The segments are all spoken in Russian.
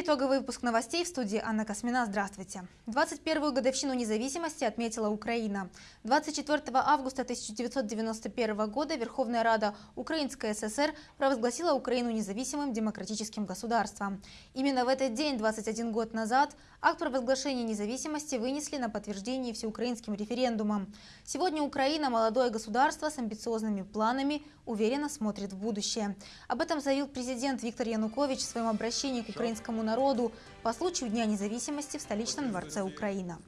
итоговый выпуск новостей в студии Анна Космина. Здравствуйте. 21-ю годовщину независимости отметила Украина. 24 августа 1991 года Верховная Рада Украинской ССР провозгласила Украину независимым демократическим государством. Именно в этот день, 21 год назад, акт провозглашения независимости вынесли на подтверждение всеукраинским референдумом. Сегодня Украина – молодое государство с амбициозными планами, уверенно смотрит в будущее. Об этом заявил президент Виктор Янукович в своем обращении к украинскому украинскому народу по случаю Дня независимости в столичном дворце Украина.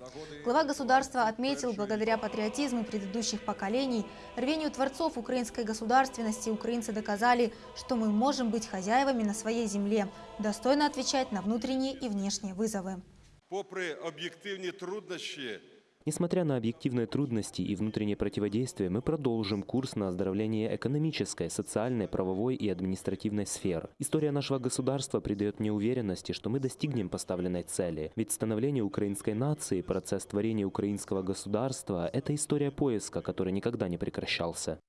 Глава государства отметил, благодаря патриотизму предыдущих поколений, рвению творцов украинской государственности украинцы доказали, что мы можем быть хозяевами на своей земле, достойно отвечать на внутренние и внешние вызовы. Попри об'єктивні труднощі, Несмотря на объективные трудности и внутреннее противодействие, мы продолжим курс на оздоровление экономической, социальной, правовой и административной сфер. История нашего государства придает мне уверенности, что мы достигнем поставленной цели. Ведь становление украинской нации, процесс творения украинского государства – это история поиска, который никогда не прекращался.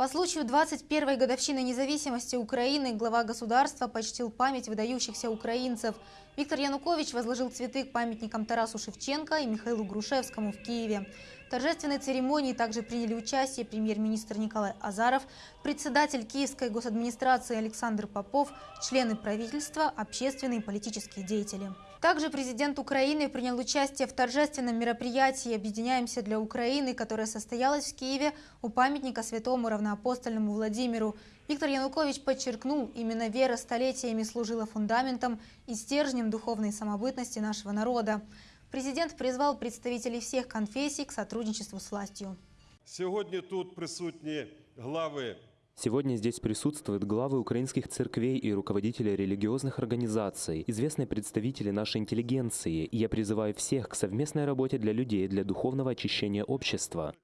По случаю 21-й годовщины независимости Украины глава государства почтил память выдающихся украинцев. Виктор Янукович возложил цветы к памятникам Тарасу Шевченко и Михаилу Грушевскому в Киеве. В торжественной церемонии также приняли участие премьер-министр Николай Азаров, председатель Киевской госадминистрации Александр Попов, члены правительства, общественные и политические деятели. Также президент Украины принял участие в торжественном мероприятии «Объединяемся для Украины», которое состоялось в Киеве у памятника святому равноапостольному Владимиру. Виктор Янукович подчеркнул, именно вера столетиями служила фундаментом и стержнем духовной самобытности нашего народа. Президент призвал представителей всех конфессий к сотрудничеству с властью. сьогодні тут присутні глави Сегодня здесь присутствуют главы украинских церквей и руководители религиозных организаций, известные представители нашей интеллигенции, и я призываю всех к совместной работе для людей, для духовного очищения общества.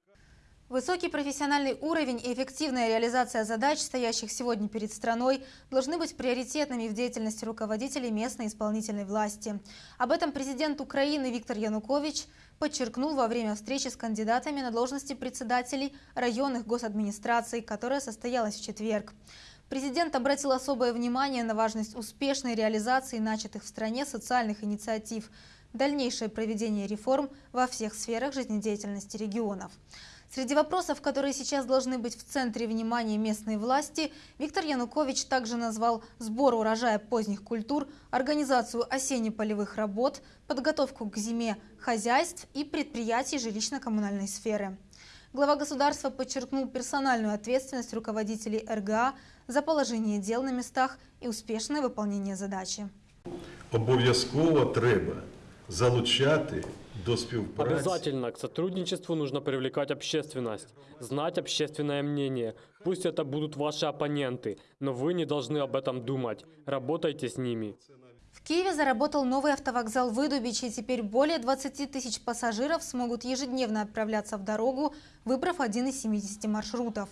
Высокий профессиональный уровень и эффективная реализация задач, стоящих сегодня перед страной, должны быть приоритетными в деятельности руководителей местной исполнительной власти. Об этом президент Украины Виктор Янукович подчеркнул во время встречи с кандидатами на должности председателей районных госадминистраций, которая состоялась в четверг. Президент обратил особое внимание на важность успешной реализации начатых в стране социальных инициатив, дальнейшее проведение реформ во всех сферах жизнедеятельности регионов. Среди вопросов, которые сейчас должны быть в центре внимания местной власти, Виктор Янукович также назвал сбор урожая поздних культур, организацию осенне-полевых работ, подготовку к зиме хозяйств и предприятий жилищно-коммунальной сферы. Глава государства подчеркнул персональную ответственность руководителей РГА за положение дел на местах и успешное выполнение задачи. обов'язково треба залучати. Обязательно к сотрудничеству нужно привлекать общественность, знать общественное мнение. Пусть это будут ваши оппоненты, но вы не должны об этом думать. Работайте с ними. В Киеве заработал новый автовокзал «Выдубичи». и Теперь более 20 тысяч пассажиров смогут ежедневно отправляться в дорогу, выбрав один из 70 маршрутов.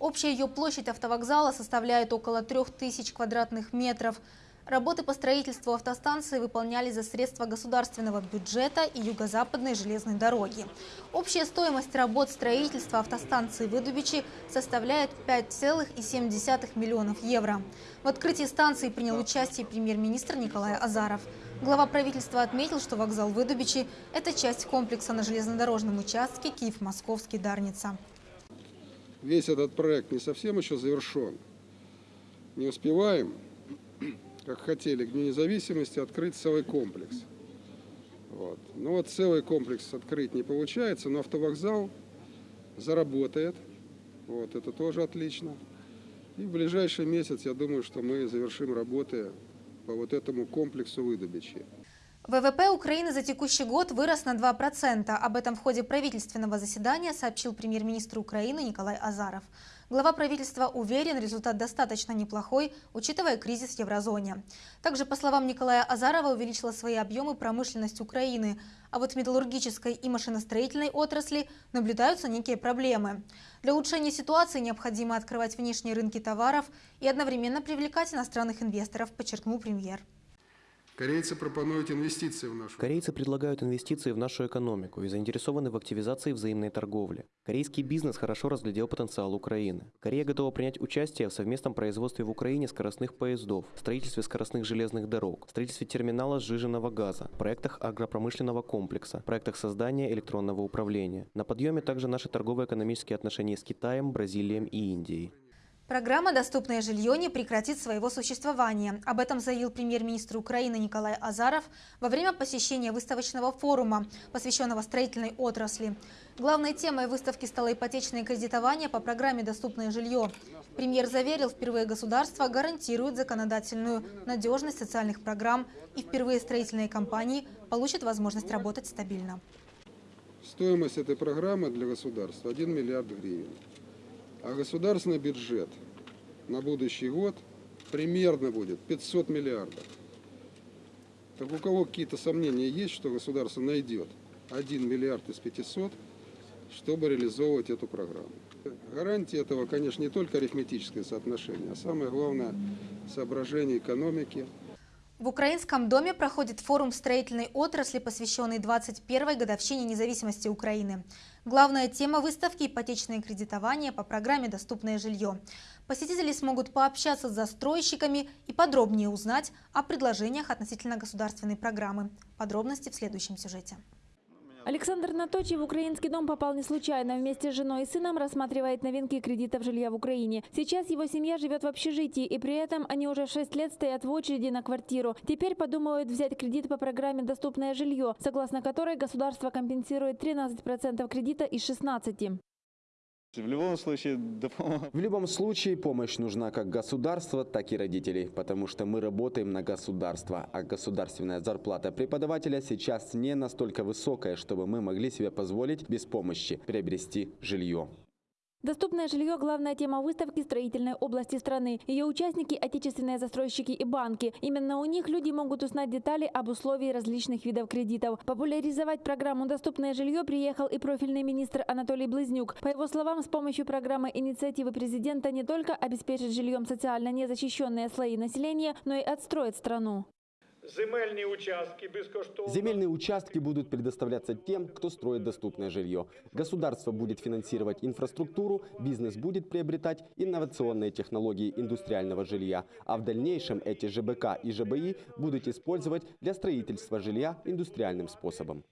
Общая ее площадь автовокзала составляет около 3000 квадратных метров. Работы по строительству автостанции выполнялись за средства государственного бюджета и юго-западной железной дороги. Общая стоимость работ строительства автостанции Выдубичи составляет 5,7 миллионов евро. В открытии станции принял участие премьер-министр Николай Азаров. Глава правительства отметил, что вокзал Выдубичи – это часть комплекса на железнодорожном участке Киев-Московский-Дарница. Весь этот проект не совсем еще завершен. Не успеваем как хотели, к Дню независимости открыть целый комплекс. Вот. Ну вот целый комплекс открыть не получается, но автовокзал заработает. Вот, это тоже отлично. И в ближайший месяц, я думаю, что мы завершим работы по вот этому комплексу выдобичи. ВВП Украины за текущий год вырос на 2%. Об этом в ходе правительственного заседания сообщил премьер-министр Украины Николай Азаров. Глава правительства уверен, результат достаточно неплохой, учитывая кризис в еврозоне. Также, по словам Николая Азарова, увеличила свои объемы промышленность Украины, а вот в металлургической и машиностроительной отрасли наблюдаются некие проблемы. Для улучшения ситуации необходимо открывать внешние рынки товаров и одновременно привлекать иностранных инвесторов, подчеркнул премьер. Корейцы пропонуют инвестиции в нашу Корейцы предлагают инвестиции в нашу экономику и заинтересованы в активизации взаимной торговли. Корейский бизнес хорошо разглядел потенциал Украины. Корея готова принять участие в совместном производстве в Украине скоростных поездов, строительстве скоростных железных дорог, строительстве терминала сжиженного газа, проектах агропромышленного комплекса, проектах создания электронного управления. На подъеме также наши торгово-экономические отношения с Китаем, Бразилией и Индией. Программа «Доступное жилье» не прекратит своего существования. Об этом заявил премьер-министр Украины Николай Азаров во время посещения выставочного форума, посвященного строительной отрасли. Главной темой выставки стало ипотечное кредитование по программе «Доступное жилье». Премьер заверил, впервые государство гарантирует законодательную надежность социальных программ и впервые строительные компании получат возможность работать стабильно. Стоимость этой программы для государства 1 миллиард гривен. А государственный бюджет на будущий год примерно будет 500 миллиардов. Так у кого какие-то сомнения есть, что государство найдет 1 миллиард из 500, чтобы реализовывать эту программу? Гарантия этого, конечно, не только арифметическое соотношение, а самое главное – соображение экономики – в Украинском доме проходит форум строительной отрасли, посвященный 21-й годовщине независимости Украины. Главная тема выставки – ипотечное кредитование по программе «Доступное жилье». Посетители смогут пообщаться с застройщиками и подробнее узнать о предложениях относительно государственной программы. Подробности в следующем сюжете. Александр Наточий в украинский дом попал не случайно. Вместе с женой и сыном рассматривает новинки кредитов жилья в Украине. Сейчас его семья живет в общежитии, и при этом они уже 6 лет стоят в очереди на квартиру. Теперь подумывают взять кредит по программе «Доступное жилье», согласно которой государство компенсирует 13% кредита из 16%. В любом случае, В любом случае помощь нужна как государства, так и родителей, потому что мы работаем на государство, а государственная зарплата преподавателя сейчас не настолько высокая, чтобы мы могли себе позволить без помощи приобрести жилье. Доступное жилье – главная тема выставки строительной области страны. Ее участники – отечественные застройщики и банки. Именно у них люди могут узнать детали об условии различных видов кредитов. Популяризовать программу «Доступное жилье» приехал и профильный министр Анатолий Близнюк. По его словам, с помощью программы инициативы президента не только обеспечить жильем социально незащищенные слои населения, но и отстроить страну. Земельные участки безкоштовно. Земельные участки будут предоставляться тем, кто строит доступное жилье. Государство будет финансировать инфраструктуру, бизнес будет приобретать инновационные технологии индустриального жилья, а в дальнейшем эти ЖБК и ЖБИ будут использовать для строительства жилья индустриальным способом.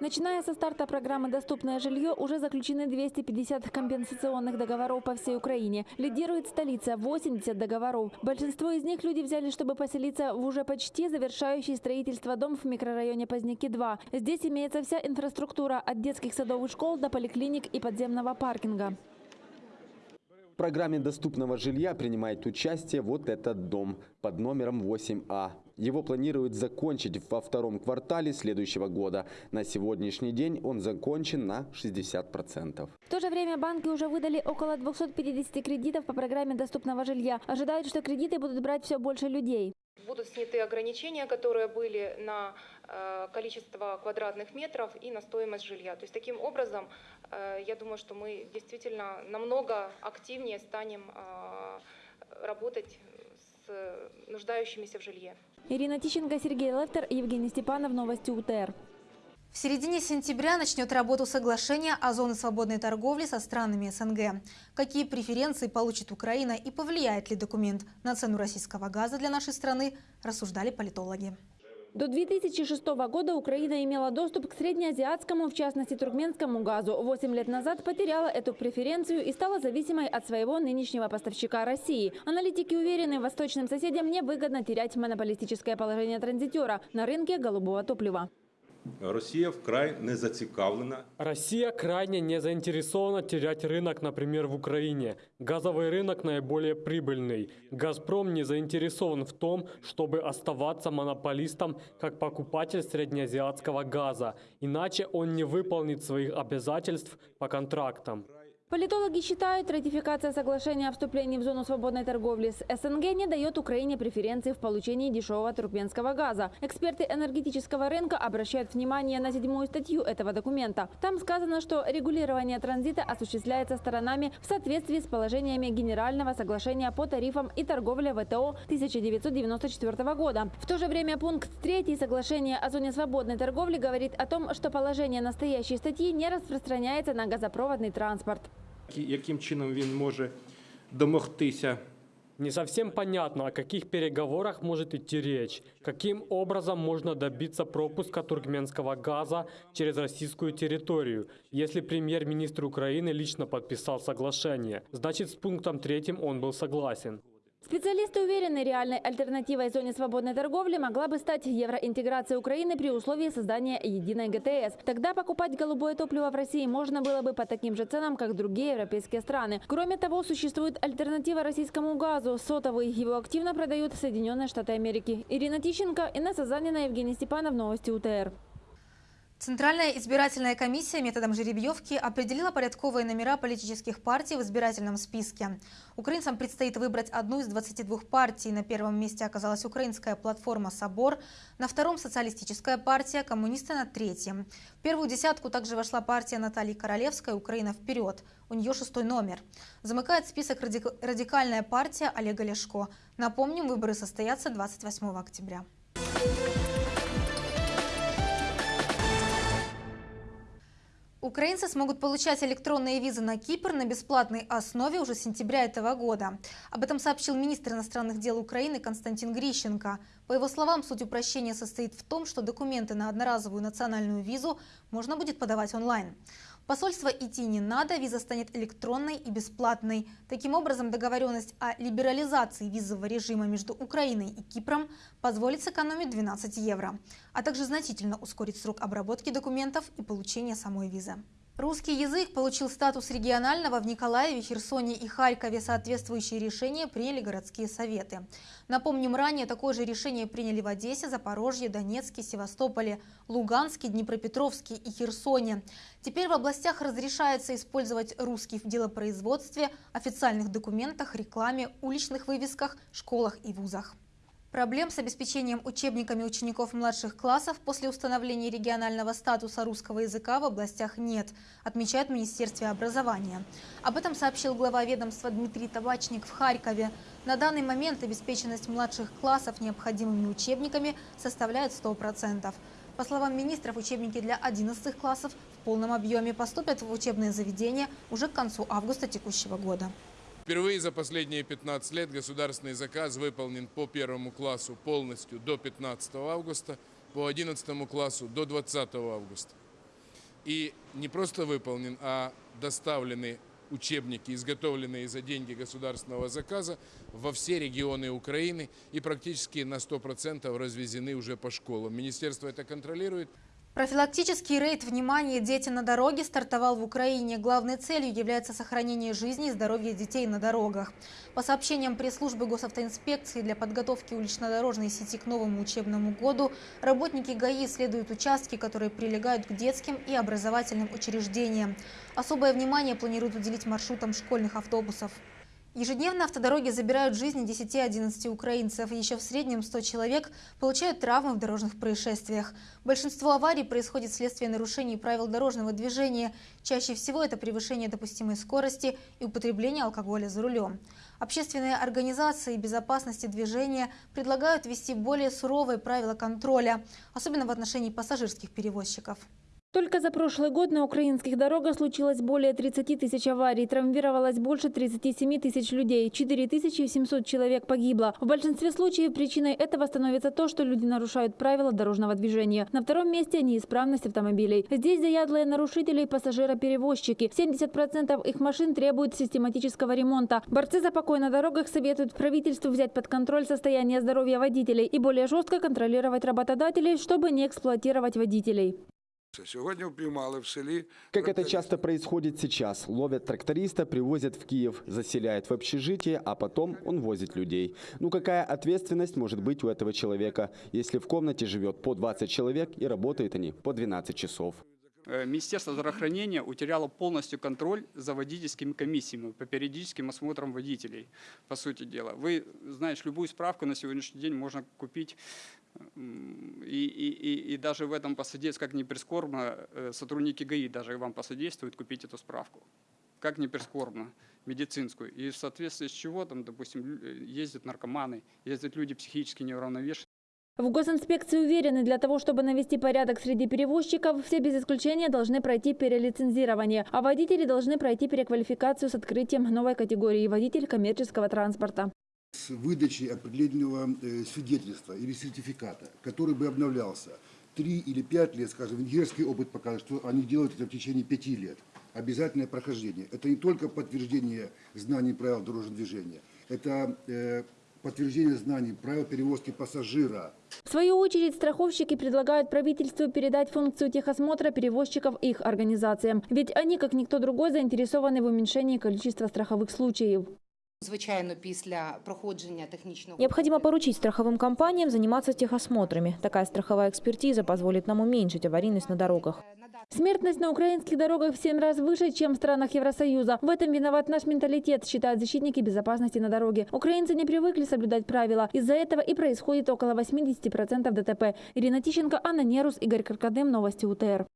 Начиная со старта программы «Доступное жилье» уже заключены 250 компенсационных договоров по всей Украине. Лидирует столица – 80 договоров. Большинство из них люди взяли, чтобы поселиться в уже почти завершающий строительство дом в микрорайоне Поздняки-2. Здесь имеется вся инфраструктура от детских садов и школ до поликлиник и подземного паркинга. В программе доступного жилья принимает участие вот этот дом под номером 8А. Его планируют закончить во втором квартале следующего года. На сегодняшний день он закончен на 60%. В то же время банки уже выдали около 250 кредитов по программе доступного жилья. Ожидают, что кредиты будут брать все больше людей. Будут сняты ограничения, которые были на э, количество квадратных метров и на стоимость жилья. То есть таким образом, э, я думаю, что мы действительно намного активнее станем э, работать с нуждающимися в жилье. Ирина Тищенко, Сергей Лефтер, Евгений Степанов. Новости УТР. В середине сентября начнет работу соглашение о зоне свободной торговли со странами СНГ. Какие преференции получит Украина и повлияет ли документ на цену российского газа для нашей страны, рассуждали политологи. До 2006 года Украина имела доступ к среднеазиатскому, в частности туркменскому газу. Восемь лет назад потеряла эту преференцию и стала зависимой от своего нынешнего поставщика России. Аналитики уверены, восточным соседям невыгодно терять монополистическое положение транзитера на рынке голубого топлива. Росія вкрай не зацікавлена. Россия крайне не заинтересована терять рынок, например, в Украине. Газовый рынок наиболее прибыльный. «Газпром» не заинтересован в том, чтобы оставаться монополистом как покупатель среднеазиатского газа. Иначе он не выполнит своих обязательств по контрактам. Политологи считают, ратификация соглашения о вступлении в зону свободной торговли с СНГ не дает Украине преференции в получении дешевого туркменского газа. Эксперты энергетического рынка обращают внимание на седьмую статью этого документа. Там сказано, что регулирование транзита осуществляется сторонами в соответствии с положениями Генерального соглашения по тарифам и торговле ВТО 1994 года. В то же время пункт 3 соглашения о зоне свободной торговли говорит о том, что положение настоящей статьи не распространяется на газопроводный транспорт. Яким чином він може домогтися Не совсем понятно, о каких переговорах может идти речь. Каким образом можно добиться пропуска туркменского газа через российскую территорию, если премьер-министр Украины лично подписал соглашение? Значит, с пунктом третьим он был согласен. Специалисты уверены, реальной альтернативой зоне свободной торговли могла бы стать евроинтеграция Украины при условии создания единой ГТС. Тогда покупать голубое топливо в России можно было бы по таким же ценам, как другие европейские страны. Кроме того, существует альтернатива российскому газу – сотовый. Его активно продают Соединенные Штаты Америки. Ирина Тищенко, Инесса Занина, Евгений Степанов, Новости УТР. Центральная избирательная комиссия методом жеребьевки определила порядковые номера политических партий в избирательном списке. Украинцам предстоит выбрать одну из 22 партий. На первом месте оказалась украинская платформа «Собор», на втором – социалистическая партия, коммунисты на третьем. В первую десятку также вошла партия Натальи Королевской «Украина вперед». У нее шестой номер. Замыкает список радикальная партия Олега Лешко. Напомним, выборы состоятся 28 октября. Украинцы смогут получать электронные визы на Кипр на бесплатной основе уже с сентября этого года. Об этом сообщил министр иностранных дел Украины Константин Грищенко. По его словам, суть упрощения состоит в том, что документы на одноразовую национальную визу можно будет подавать онлайн посольство идти не надо, виза станет электронной и бесплатной. Таким образом, договоренность о либерализации визового режима между Украиной и Кипром позволит сэкономить 12 евро, а также значительно ускорить срок обработки документов и получения самой визы. Русский язык получил статус регионального в Николаеве, Херсоне и Харькове. Соответствующие решения приняли городские советы. Напомним, ранее такое же решение приняли в Одессе, Запорожье, Донецке, Севастополе, Луганске, Днепропетровске и Херсоне. Теперь в областях разрешается использовать русский в делопроизводстве, официальных документах, рекламе, уличных вывесках, школах и вузах. Проблем с обеспечением учебниками учеников младших классов после установления регионального статуса русского языка в областях нет, отмечает Министерство образования. Об этом сообщил глава ведомства Дмитрий Табачник в Харькове. На данный момент обеспеченность младших классов необходимыми учебниками составляет 100%. По словам министров, учебники для 11 классов в полном объеме поступят в учебные заведения уже к концу августа текущего года. Впервые за последние 15 лет государственный заказ выполнен по первому классу полностью до 15 августа, по 11 классу до 20 августа. И не просто выполнен, а доставлены учебники, изготовленные за деньги государственного заказа, во все регионы Украины и практически на 100% развезены уже по школам. Министерство это контролирует. Профилактический рейд «Внимание! Дети на дороге» стартовал в Украине. Главной целью является сохранение жизни и здоровья детей на дорогах. По сообщениям пресс-службы госавтоинспекции для подготовки улично-дорожной сети к новому учебному году, работники ГАИ исследуют участки, которые прилегают к детским и образовательным учреждениям. Особое внимание планируют уделить маршрутам школьных автобусов. Ежедневно автодороги забирают жизни 10-11 украинцев. Еще в среднем 100 человек получают травмы в дорожных происшествиях. Большинство аварий происходит вследствие нарушений правил дорожного движения. Чаще всего это превышение допустимой скорости и употребление алкоголя за рулем. Общественные организации безопасности движения предлагают ввести более суровые правила контроля, особенно в отношении пассажирских перевозчиков. Только за прошлый год на украинских дорогах случилось более 30 тысяч аварий, травмировалось больше 37 тысяч людей, 4700 человек погибло. В большинстве случаев причиной этого становится то, что люди нарушают правила дорожного движения. На втором месте – неисправность автомобилей. Здесь заядлые нарушители и пассажироперевозчики. 70% их машин требуют систематического ремонта. Борцы за покой на дорогах советуют правительству взять под контроль состояние здоровья водителей и более жестко контролировать работодателей, чтобы не эксплуатировать водителей. Как это часто происходит сейчас. Ловят тракториста, привозят в Киев, заселяют в общежитие, а потом он возит людей. Ну какая ответственность может быть у этого человека, если в комнате живет по 20 человек и работают они по 12 часов? Э, Министерство здравоохранения утеряло полностью контроль за водительскими комиссиями по периодическим осмотрам водителей, по сути дела. Вы, знаешь, любую справку на сегодняшний день можно купить и, и, и, даже в этом посодействует, как ни прискорбно, э, сотрудники ГАИ даже вам посодействуют купить эту справку. Как ни прискорбно, медицинскую. И в соответствии с чего там, допустим, ездят наркоманы, ездят люди психически неуравновешенные. В госинспекции уверены, для того, чтобы навести порядок среди перевозчиков, все без исключения должны пройти перелицензирование, а водители должны пройти переквалификацию с открытием новой категории водитель коммерческого транспорта. С выдачей определенного э, свидетельства или сертификата, который бы обновлялся три или пять лет, скажем, венгерский опыт показывает, что они делают это в течение пяти лет. Обязательное прохождение. Это не только подтверждение знаний правил дорожного движения, это э, подтверждение знаний правил перевозки пассажира. В свою очередь, страховщики предлагают правительству передать функцию техосмотра перевозчиков их организациям. Ведь они, как никто другой, заинтересованы в уменьшении количества страховых случаев. Звичайно, після проходження технічного Необходимо поручить страховым компаниям заниматься техосмотрами. Такая страховая экспертиза позволит нам уменьшить аварийность на дорогах. Смертность на украинских дорогах в 7 раз выше, чем в странах Евросоюза. В этом виноват наш менталитет, считают защитники безопасности на дороге. Украинцы не привыкли соблюдать правила. Из-за этого и происходит около 80% ДТП. Ирина Тищенко, Анна Нерус, Игорь Каркадем. Новости УТР.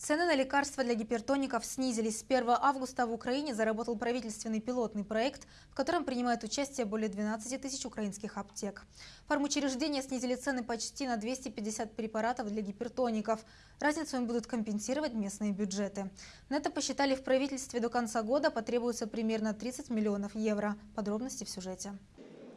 Цены на лекарства для гипертоников снизились. С 1 августа в Украине заработал правительственный пилотный проект, в котором принимают участие более 12 тысяч украинских аптек. Фармучреждения снизили цены почти на 250 препаратов для гипертоников. Разницу им будут компенсировать местные бюджеты. На это посчитали в правительстве до конца года потребуется примерно 30 миллионов евро. Подробности в сюжете.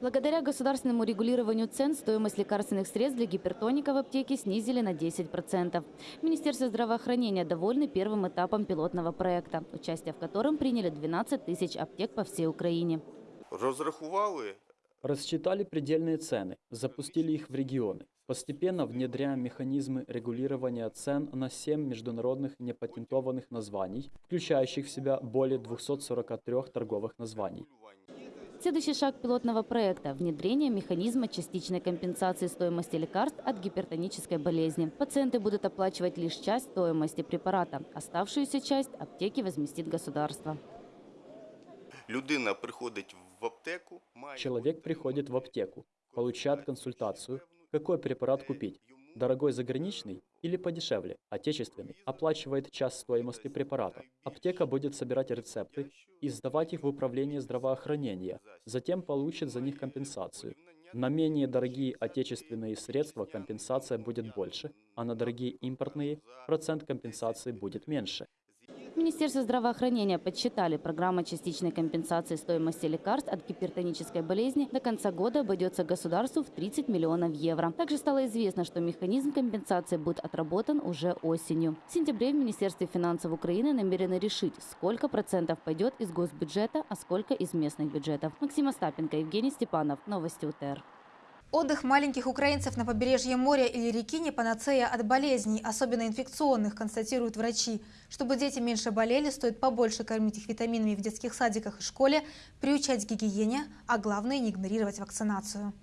Благодаря государственному регулированию цен стоимость лекарственных средств для гипертоника в аптеке снизили на 10%. Министерство здравоохранения довольны первым этапом пилотного проекта, участие в котором приняли 12 тысяч аптек по всей Украине. Розрахували Рассчитали предельные цены, запустили их в регионы. Постепенно внедряем механизмы регулирования цен на 7 международных непатентованных названий, включающих в себя более 243 торговых названий. Следующий шаг пилотного проекта – внедрение механизма частичной компенсации стоимости лекарств от гипертонической болезни. Пациенты будут оплачивать лишь часть стоимости препарата. Оставшуюся часть аптеки возместит государство. людина приходить в аптеку, має Человек приходит в аптеку, получает консультацию, какой препарат купить. Дорогой заграничный или подешевле, отечественный, оплачивает часть стоимости препарата. Аптека будет собирать рецепты и сдавать их в управление здравоохранения, затем получит за них компенсацию. На менее дорогие отечественные средства компенсация будет больше, а на дорогие импортные процент компенсации будет меньше. В Министерстве здравоохранения подсчитали, программа частичной компенсации стоимости лекарств от гипертонической болезни до конца года обойдется государству в 30 миллионов евро. Также стало известно, что механизм компенсации будет отработан уже осенью. В сентябре в Министерстве финансов Украины намерены решить, сколько процентов пойдет из госбюджета, а сколько из местных бюджетов. Максим Остапенко, Евгений Степанов. Новости УТР. Отдых маленьких украинцев на побережье моря или реки не панацея от болезней, особенно инфекционных, констатируют врачи. Чтобы дети меньше болели, стоит побольше кормить их витаминами в детских садиках и школе, приучать к гигиене, а главное не игнорировать вакцинацию.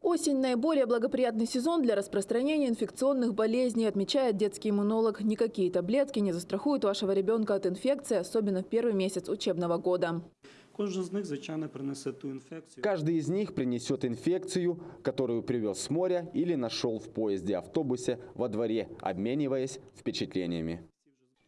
Осень – наиболее благоприятный сезон для распространения инфекционных болезней, отмечает детский иммунолог. Никакие таблетки не застрахуют вашего ребенка от инфекции, особенно в первый месяц учебного года. Кожен з них, звичайно, принесе ту інфекцію. Каждый из них принесет инфекцию, которую привез с моря или нашел в поезде, автобусе, во дворе, обмениваясь впечатлениями.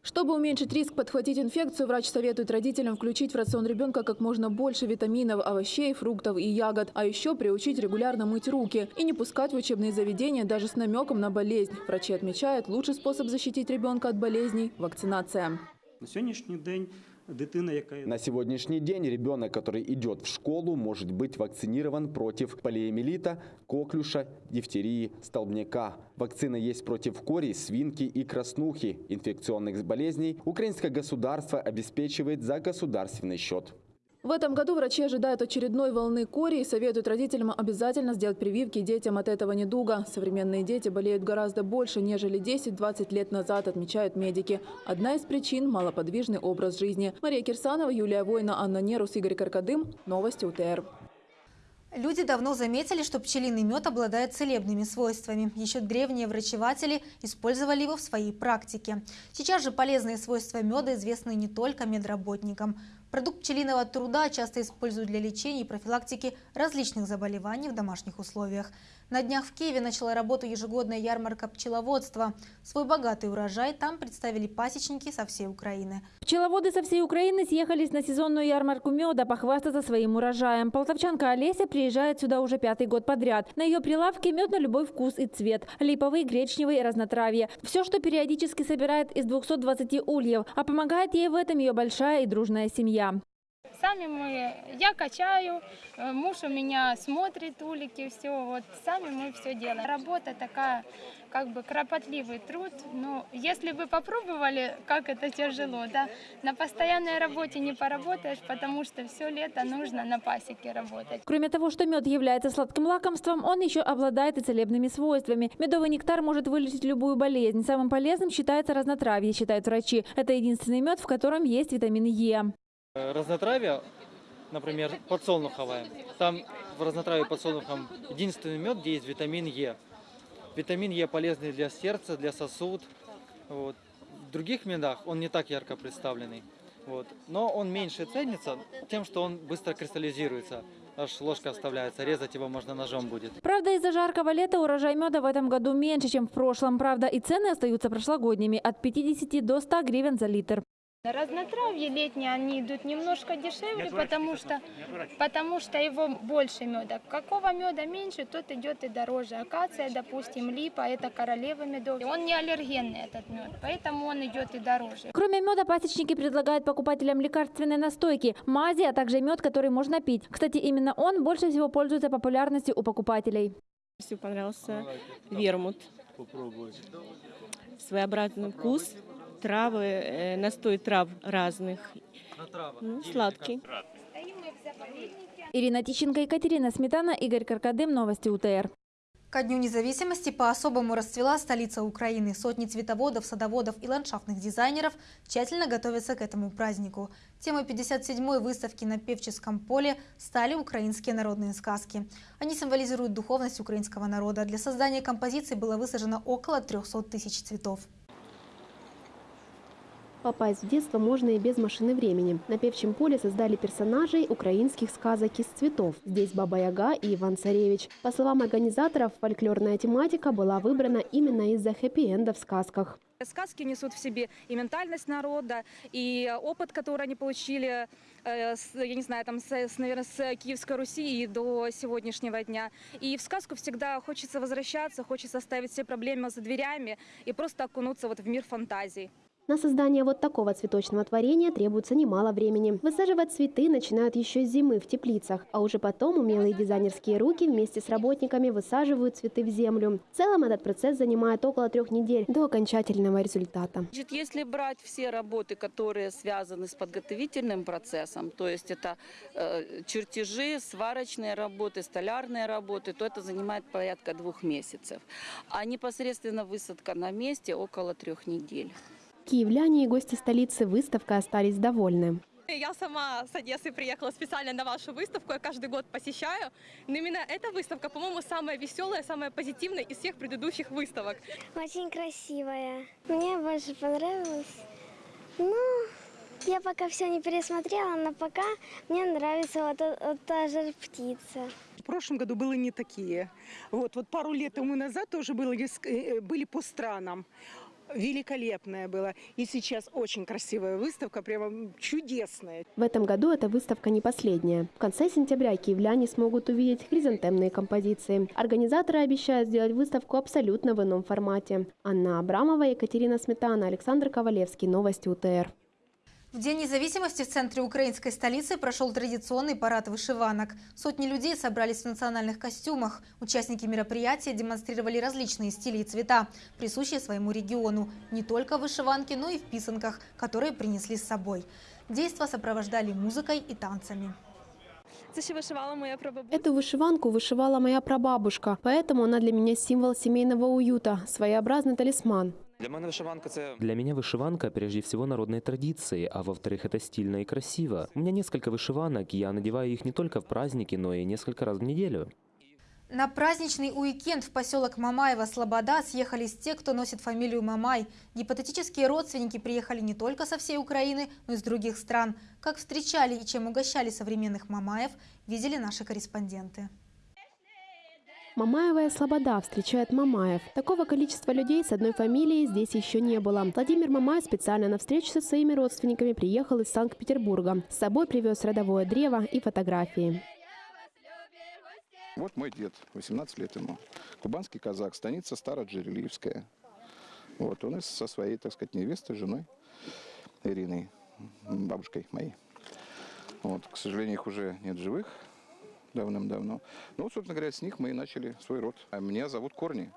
Чтобы уменьшить риск подхватить инфекцию, врач советует родителям включить в рацион ребенка как можно больше витаминов, овощей, фруктов и ягод, а еще приучить регулярно мыть руки и не пускать в учебные заведения даже с намеком на болезнь. Врачи отмечают, лучший способ защитить ребенка от болезней – вакцинация. На сьогоднішній день на сегодняшний день ребенок, который идет в школу, может быть вакцинирован против полиэмилита, коклюша, дифтерии, столбняка. Вакцина есть против кори, свинки и краснухи. Инфекционных болезней украинское государство обеспечивает за государственный счет. В этом году врачи ожидают очередной волны кори и советуют родителям обязательно сделать прививки детям от этого недуга. Современные дети болеют гораздо больше, нежели 10-20 лет назад, отмечают медики. Одна из причин – малоподвижный образ жизни. Мария Кирсанова, Юлия Война, Анна Нерус, Игорь Каркадым. Новости УТР. Люди давно заметили, что пчелиный мед обладает целебными свойствами. Еще древние врачеватели использовали его в своей практике. Сейчас же полезные свойства меда известны не только медработникам. Продукт пчелиного труда часто используют для лечения и профилактики различных заболеваний в домашних условиях. На днях в Киеве начала работу ежегодная ярмарка пчеловодства. Свой богатый урожай там представили пасечники со всей Украины. Пчеловоды со всей Украины съехались на сезонную ярмарку меда похвастаться своим урожаем. Полтавчанка Олеся приезжает сюда уже пятый год подряд. На ее прилавке мед на любой вкус и цвет. Липовый, гречневый, разнотравье. Все, что периодически собирает из 220 ульев. А помогает ей в этом ее большая и дружная семья. Сами мы, я качаю, э, муж у меня смотрит улики, все, вот сами мы все делаем. Работа такая, как бы кропотливый труд, но если вы попробовали, как это тяжело, да, на постоянной работе не поработаешь, потому что все лето нужно на пасеке работать. Кроме того, что мед является сладким лакомством, он еще обладает и целебными свойствами. Медовый нектар может вылечить любую болезнь. Самым полезным считается разнотравье, считают врачи. Это единственный мед, в котором есть витамин Е. Разнотравие, например, подсолнуховое. Там в разнотравии подсолнухом единственный мед, где есть витамин Е. Витамин Е полезный для сердца, для сосуд. Вот. В других медах он не так ярко представленный. Вот. Но он меньше ценится тем, что он быстро кристаллизируется. Аж ложка оставляется, резать его можно ножом будет. Правда, из-за жаркого лета урожай меда в этом году меньше, чем в прошлом. Правда, и цены остаются прошлогодними – от 50 до 100 гривен за литр. Разнотравье летние они идут немножко дешевле, потому что, потому что его больше меда. Какого меда меньше, тот идет и дороже. Акация, допустим, липа, это королева медов. Он не аллергенный этот мед, поэтому он идет и дороже. Кроме меда, пасечники предлагают покупателям лекарственные настойки, мази, а также мед, который можно пить. Кстати, именно он больше всего пользуется популярностью у покупателей. Мне понравился вермут. Попробовать. Своеобразный вкус травы, э, настой трав разных. Ну, сладкий. Ирина Тищенко, Екатерина Сметана, Игорь Каркадым. Новости УТР. Ко Дню независимости по-особому расцвела столица Украины. Сотни цветоводов, садоводов и ландшафтных дизайнеров тщательно готовятся к этому празднику. Темой 57-й выставки на Певческом поле стали украинские народные сказки. Они символизируют духовность украинского народа. Для создания композиции было высажено около 300 тысяч цветов. Попасть в детство можно и без машины времени. На певчем поле создали персонажей украинских сказок из цветов. Здесь Баба Яга и Иван Царевич. По словам организаторов, фольклорная тематика была выбрана именно из-за хэппи-энда в сказках. Сказки несут в себе и ментальность народа, и опыт, который они получили, э, я не знаю, там, с, наверное, с Киевской Руси и до сегодняшнего дня. И в сказку всегда хочется возвращаться, хочется оставить все проблемы за дверями и просто окунуться вот в мир фантазий. На создание вот такого цветочного творения требуется немало времени. Высаживать цветы начинают еще с зимы в теплицах, а уже потом умелые дизайнерские руки вместе с работниками высаживают цветы в землю. В целом этот процесс занимает около трех недель до окончательного результата. Значит, если брать все работы, которые связаны с подготовительным процессом, то есть это э, чертежи, сварочные работы, столярные работы, то это занимает порядка двух месяцев. А непосредственно высадка на месте около трех недель. Киевляне и гости столицы выставкой остались довольны. Я сама с Одессы приехала специально на вашу выставку, я каждый год посещаю. Но именно эта выставка, по-моему, самая веселая, самая позитивная из всех предыдущих выставок. Очень красивая. Мне больше понравилось. Ну, я пока все не пересмотрела, но пока мне нравится вот, вот та же птица. В прошлом году было не такие. Вот, вот пару лет тому назад тоже были, э, были по странам великолепная была. И сейчас очень красивая выставка, прямо чудесная. В этом году эта выставка не последняя. В конце сентября киевляне смогут увидеть хризантемные композиции. Организаторы обещают сделать выставку абсолютно в ином формате. Анна Абрамова, Екатерина Сметана, Александр Ковалевский. Новости УТР. В День независимости в центре украинской столицы прошел традиционный парад вышиванок. Сотни людей собрались в национальных костюмах. Участники мероприятия демонстрировали различные стили и цвета, присущие своему региону. Не только в вышиванке, но и в писанках, которые принесли с собой. Действа сопровождали музыкой и танцами. Эту вышиванку вышивала моя прабабушка, поэтому она для меня символ семейного уюта, своеобразный талисман. Для меня вышиванка прежде всего народной традиции, а во-вторых, это стильно и красиво. У меня несколько вышиванок, я надеваю их не только в праздники, но и несколько раз в неделю. На праздничный уикенд в поселок Мамаева Слобода съехались те, кто носит фамилию Мамай. Гипотетические родственники приехали не только со всей Украины, но и с других стран. Как встречали и чем угощали современных Мамаев, видели наши корреспонденты. Мамаевая Слобода встречает Мамаев. Такого количества людей с одной фамилией здесь еще не было. Владимир Мамаев специально на встречу со своими родственниками приехал из Санкт-Петербурга. С собой привез родовое древо и фотографии. Вот мой дед, 18 лет ему. Кубанский казак, станица Староджерелиевская. Вот он со своей, так сказать, невестой, женой Ириной, бабушкой моей. Вот, к сожалению, их уже нет живых давным-давно. Ну, собственно говоря, с них мы и начали свой род. А меня зовут Корни,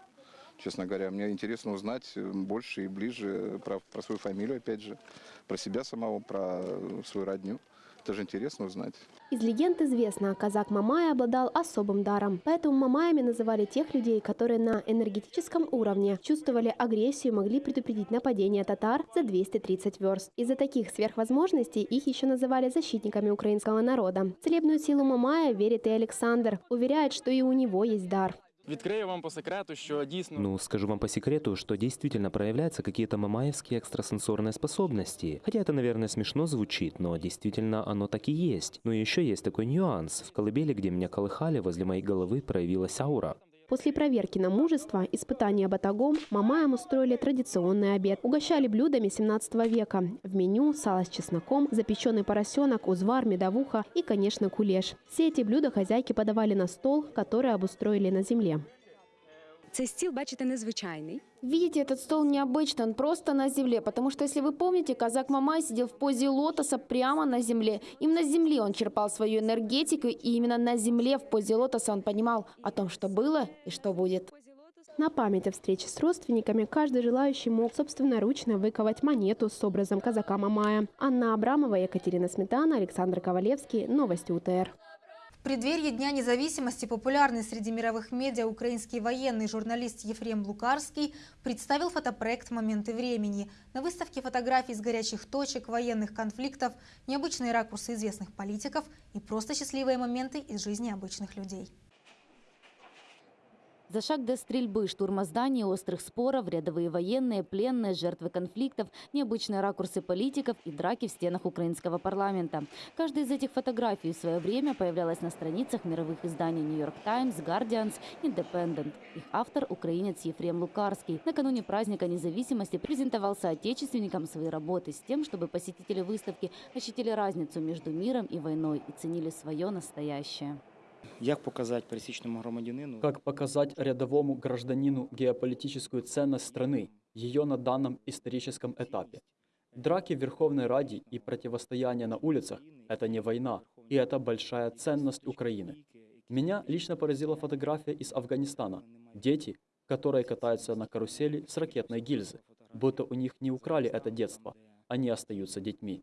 честно говоря. Мне интересно узнать больше и ближе про, про свою фамилию, опять же, про себя самого, про свою родню. Это же интересно узнать. Из легенд известно, казак Мамай обладал особым даром. Поэтому Мамаями называли тех людей, которые на энергетическом уровне чувствовали агрессию и могли предупредить нападение татар за 230 верст. Из-за таких сверхвозможностей их еще называли защитниками украинского народа. В целебную силу Мамая верит и Александр. Уверяет, что и у него есть дар. Відкрию вам по секрету, що дійсно... Ну, скажу вам по секрету, что действительно проявляются какие-то мамаевские экстрасенсорные способности. Хотя это, наверное, смешно звучит, но действительно оно так и есть. Но еще есть такой нюанс. В колыбели, где меня колыхали, возле моей головы проявилась аура. После проверки на мужество, испытания батагом, мамаям устроили традиционный обед. Угощали блюдами 17 века. В меню сало с чесноком, запеченный поросенок, узвар, медовуха и, конечно, кулеш. Все эти блюда хозяйки подавали на стол, который обустроили на земле. Цей стіл, бачите, незвичайний. Видите, этот стол необычный, он просто на земле, потому что, если вы помните, казак Мамай сидел в позе лотоса прямо на земле. Именно с земли он черпал свою энергетику, и именно на земле в позе лотоса он понимал о том, что было и что будет. На память о встрече с родственниками каждый желающий мог собственноручно выковать монету с образом казака Мамая. Анна Абрамова, Екатерина Сметана, Александр Ковалевский. Новости УТР. В преддверии Дня независимости популярный среди мировых медиа украинский военный журналист Ефрем Лукарский представил фотопроект «Моменты времени». На выставке фотографий с горячих точек, военных конфликтов, необычные ракурсы известных политиков и просто счастливые моменты из жизни обычных людей. За шаг до стрельбы, штурма зданий, острых споров, рядовые военные, пленные, жертвы конфликтов, необычные ракурсы политиков и драки в стенах украинского парламента. Каждая из этих фотографий в свое время появлялась на страницах мировых изданий York Times, Guardians, Independent. Их автор – украинец Ефрем Лукарский. Накануне праздника независимости презентовал соотечественникам свои работы с тем, чтобы посетители выставки ощутили разницу между миром и войной и ценили свое настоящее. Як показать пересечному громадянину? Как показать рядовому гражданину геополитическую ценность страны, ее на данном историческом этапе? Драки в Верховной Раде и противостояние на улицах – это не война, и это большая ценность Украины. Меня лично поразила фотография из Афганистана. Дети, которые катаются на карусели с ракетной гильзы, будто у них не украли это детство, они остаются детьми.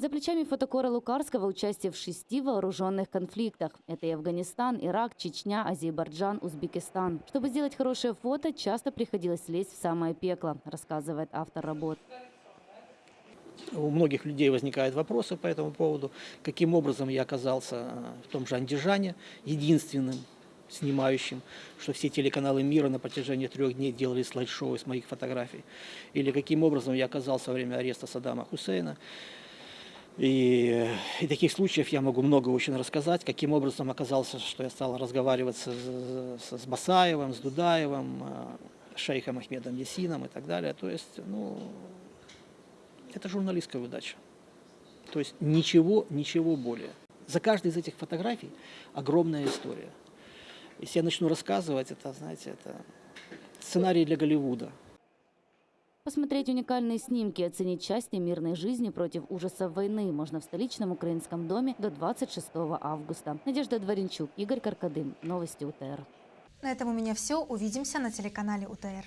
За плечами фотокора Лукарского участие в шести вооруженных конфликтах. Это и Афганистан, Ирак, Чечня, Азербайджан, Узбекистан. Чтобы сделать хорошее фото, часто приходилось лезть в самое пекло, рассказывает автор работ. У многих людей возникают вопросы по этому поводу. Каким образом я оказался в том же Андижане, единственным снимающим, что все телеканалы мира на протяжении трех дней делали слайд-шоу из моих фотографий. Или каким образом я оказался во время ареста Саддама Хусейна. И, и таких случаев я могу много очень рассказать, каким образом оказался, что я стал разговаривать с, с, с Басаевым, с Дудаевым, шейхом Ахмедом Ясином и так далее. То есть, ну, это журналистская удача. То есть ничего, ничего более. За каждой из этих фотографий огромная история. Если я начну рассказывать, это, знаете, это сценарий для Голливуда. Посмотреть уникальные снимки и оценить счастье мирной жизни против ужасов войны можно в столичном украинском доме до 26 августа. Надежда Дворенчук, Игорь Каркадым. Новости УТР. На этом у меня все. Увидимся на телеканале УТР.